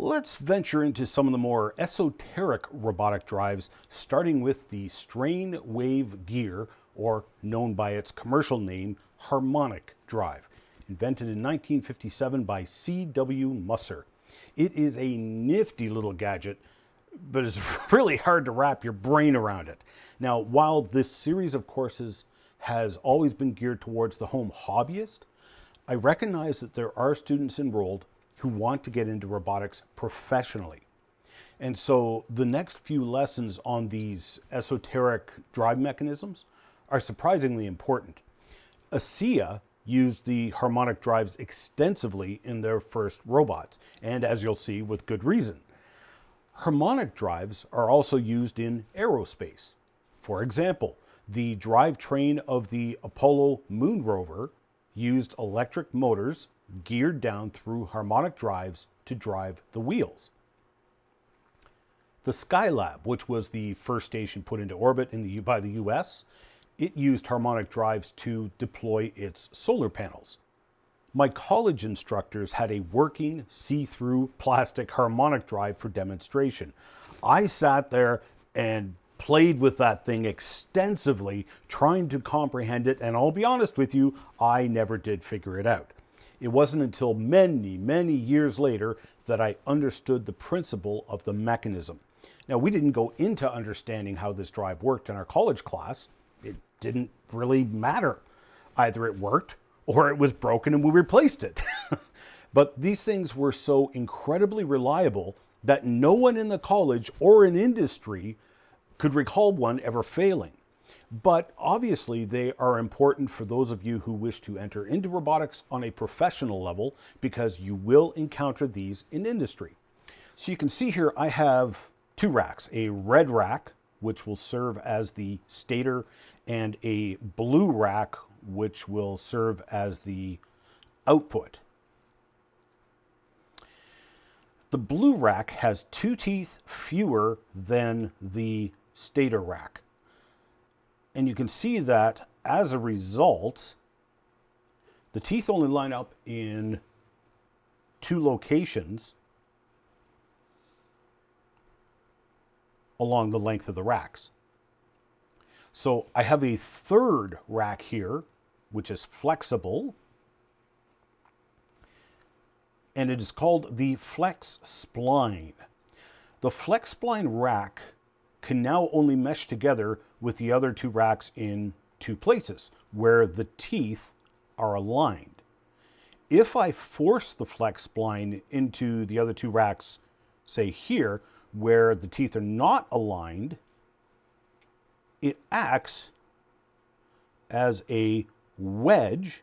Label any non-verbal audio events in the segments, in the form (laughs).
Let's venture into some of the more esoteric robotic drives, starting with the Strain Wave Gear, or known by its commercial name, Harmonic Drive, invented in 1957 by C.W. Musser. It is a nifty little gadget, but it's (laughs) really hard to wrap your brain around it. Now, while this series of courses has always been geared towards the home hobbyist, I recognize that there are students enrolled who want to get into robotics professionally. And so the next few lessons on these esoteric drive mechanisms are surprisingly important. ASEA used the harmonic drives extensively in their first robots, and as you'll see, with good reason. Harmonic drives are also used in aerospace. For example, the drivetrain of the Apollo moon rover used electric motors geared down through harmonic drives to drive the wheels. The Skylab, which was the first station put into orbit in the, by the US, it used harmonic drives to deploy its solar panels. My college instructors had a working see-through plastic harmonic drive for demonstration. I sat there and played with that thing extensively, trying to comprehend it, and I'll be honest with you, I never did figure it out. It wasn't until many, many years later that I understood the principle of the mechanism. Now, we didn't go into understanding how this drive worked in our college class. It didn't really matter. Either it worked or it was broken and we replaced it. (laughs) but these things were so incredibly reliable that no one in the college or in industry could recall one ever failing. But obviously they are important for those of you who wish to enter into robotics on a professional level because you will encounter these in industry. So you can see here I have two racks, a red rack which will serve as the stator and a blue rack which will serve as the output. The blue rack has two teeth fewer than the stator rack. And you can see that as a result, the teeth only line up in two locations along the length of the racks. So I have a third rack here, which is flexible, and it is called the Flex Spline. The Flex Spline rack can now only mesh together with the other two racks in two places where the teeth are aligned. If I force the flex spline into the other two racks, say here, where the teeth are not aligned, it acts as a wedge,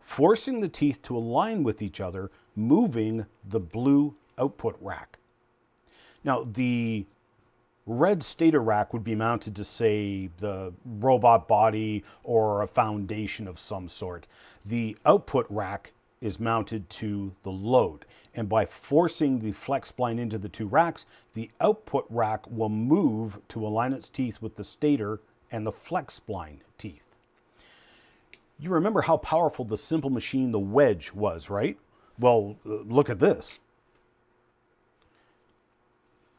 forcing the teeth to align with each other, moving the blue output rack. Now, the red stator rack would be mounted to say the robot body or a foundation of some sort. The output rack is mounted to the load. And by forcing the flex spline into the two racks, the output rack will move to align its teeth with the stator and the flex spline teeth. You remember how powerful the simple machine, the wedge, was, right? Well, uh, look at this.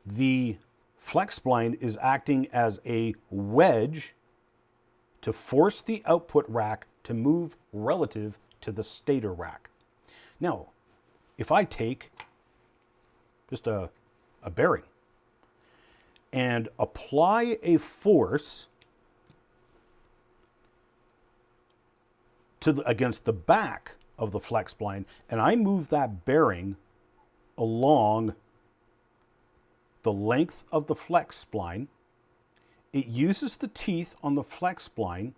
The flex spline is acting as a wedge to force the output rack to move relative to the stator rack. Now, if I take just a, a bearing and apply a force to the, against the back of the flex spline and I move that bearing along the length of the flex spline. It uses the teeth on the flex spline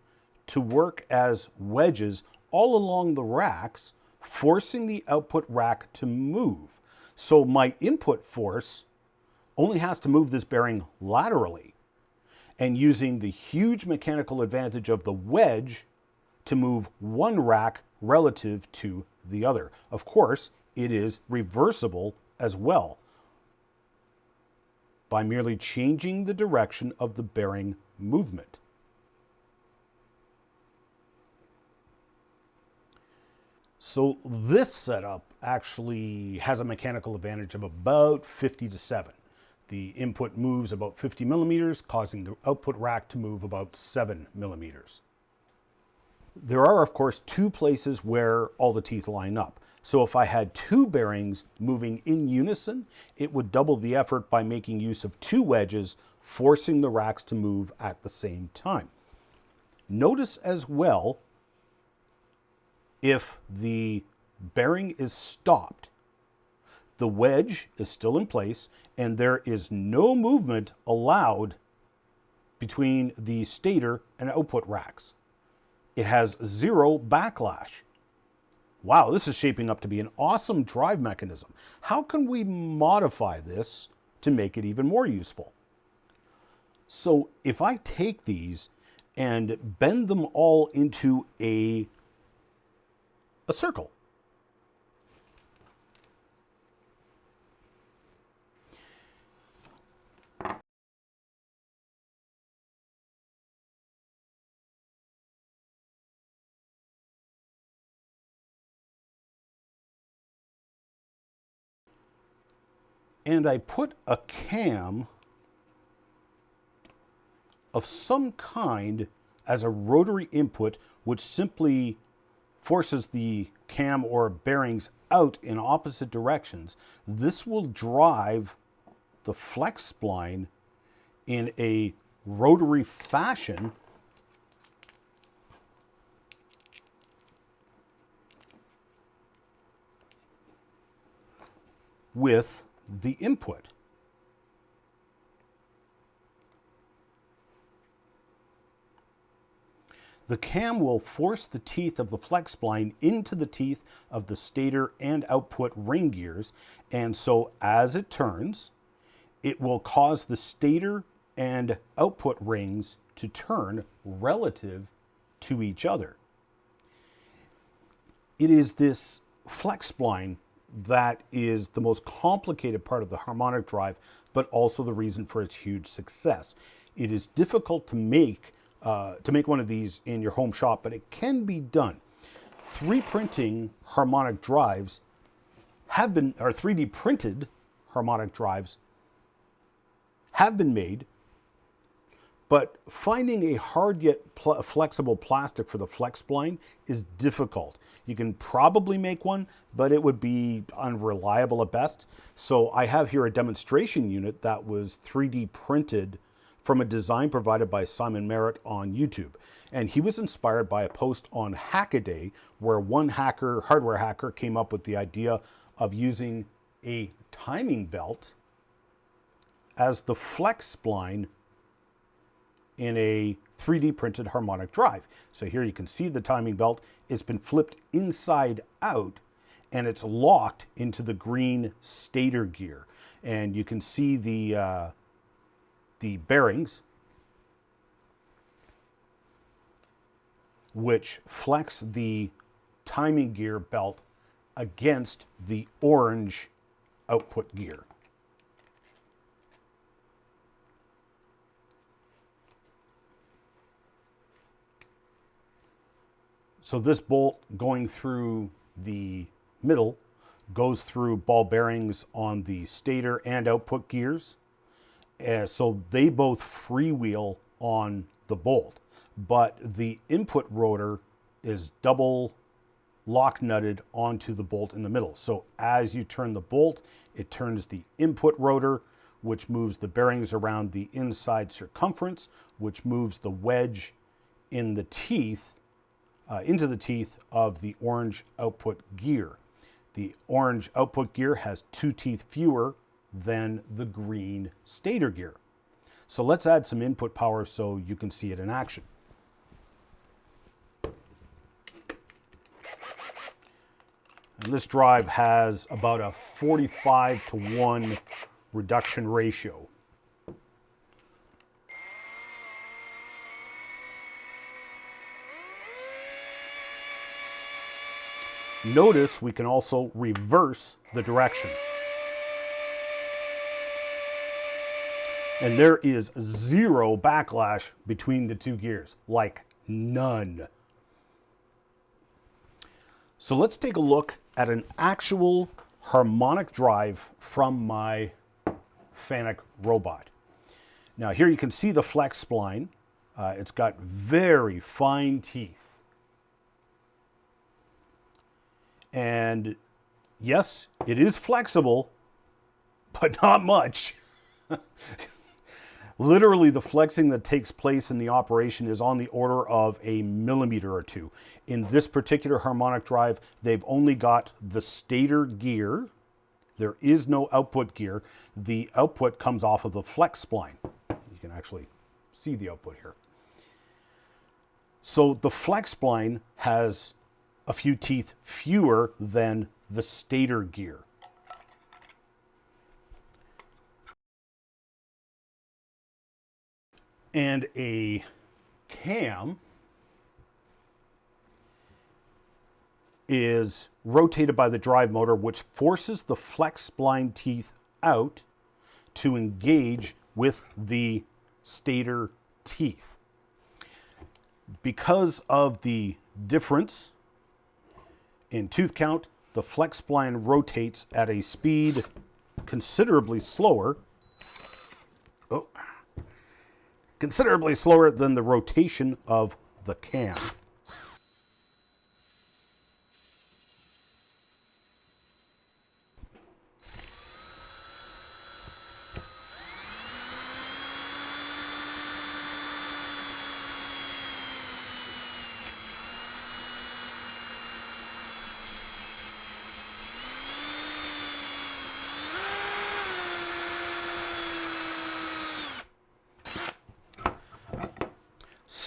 to work as wedges all along the racks, forcing the output rack to move. So my input force only has to move this bearing laterally and using the huge mechanical advantage of the wedge to move one rack relative to the other. Of course, it is reversible as well by merely changing the direction of the bearing movement. So this setup actually has a mechanical advantage of about 50 to 7. The input moves about 50 millimeters, causing the output rack to move about 7 millimeters. There are, of course, two places where all the teeth line up. So if I had two bearings moving in unison, it would double the effort by making use of two wedges, forcing the racks to move at the same time. Notice as well if the bearing is stopped, the wedge is still in place and there is no movement allowed between the stator and output racks. It has zero backlash. Wow, this is shaping up to be an awesome drive mechanism. How can we modify this to make it even more useful? So if I take these and bend them all into a a circle. And I put a cam of some kind as a rotary input, which simply forces the cam or bearings out in opposite directions, this will drive the flex spline in a rotary fashion. With the input. The cam will force the teeth of the flex spline into the teeth of the stator and output ring gears. And so as it turns, it will cause the stator and output rings to turn relative to each other. It is this flex spline that is the most complicated part of the harmonic drive, but also the reason for its huge success. It is difficult to make uh, to make one of these in your home shop, but it can be done. 3 printing harmonic drives have been, or 3D printed harmonic drives have been made, but finding a hard yet pl flexible plastic for the flex spline is difficult. You can probably make one, but it would be unreliable at best. So I have here a demonstration unit that was 3D printed from a design provided by Simon Merrett on YouTube. And he was inspired by a post on Hackaday where one hacker, hardware hacker, came up with the idea of using a timing belt as the flex spline in a 3D printed harmonic drive. So here you can see the timing belt. It's been flipped inside out and it's locked into the green stator gear. And you can see the, uh, the bearings, which flex the timing gear belt against the orange output gear. So this bolt going through the middle goes through ball bearings on the stator and output gears uh, so they both freewheel on the bolt, but the input rotor is double lock nutted onto the bolt in the middle. So as you turn the bolt, it turns the input rotor, which moves the bearings around the inside circumference, which moves the wedge in the teeth, uh, into the teeth of the orange output gear. The orange output gear has two teeth fewer than the green stator gear. So let's add some input power so you can see it in action. And this drive has about a 45 to 1 reduction ratio. Notice we can also reverse the direction. And there is zero backlash between the two gears, like none. So let's take a look at an actual harmonic drive from my Fanuc robot. Now here you can see the flex spline. Uh, it's got very fine teeth. And yes, it is flexible, but not much. (laughs) Literally, the flexing that takes place in the operation is on the order of a millimeter or two. In this particular harmonic drive, they've only got the stator gear. There is no output gear. The output comes off of the flex spline. You can actually see the output here. So the flex spline has a few teeth fewer than the stator gear. and a cam is rotated by the drive motor, which forces the flex spline teeth out to engage with the stator teeth. Because of the difference in tooth count, the flex spline rotates at a speed considerably slower. Oh, considerably slower than the rotation of the cam.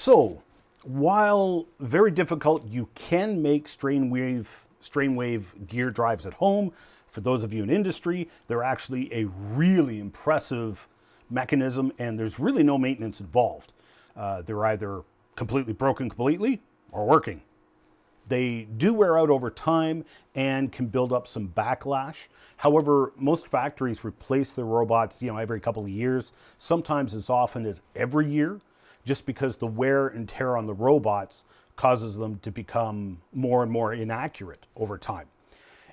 So, while very difficult, you can make strain wave, strain wave gear drives at home. For those of you in industry, they're actually a really impressive mechanism and there's really no maintenance involved. Uh, they're either completely broken completely or working. They do wear out over time and can build up some backlash. However, most factories replace their robots, you know, every couple of years, sometimes as often as every year just because the wear and tear on the robots causes them to become more and more inaccurate over time.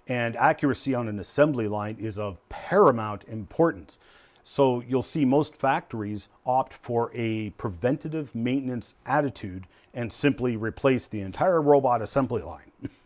And accuracy on an assembly line is of paramount importance. So you'll see most factories opt for a preventative maintenance attitude and simply replace the entire robot assembly line. (laughs)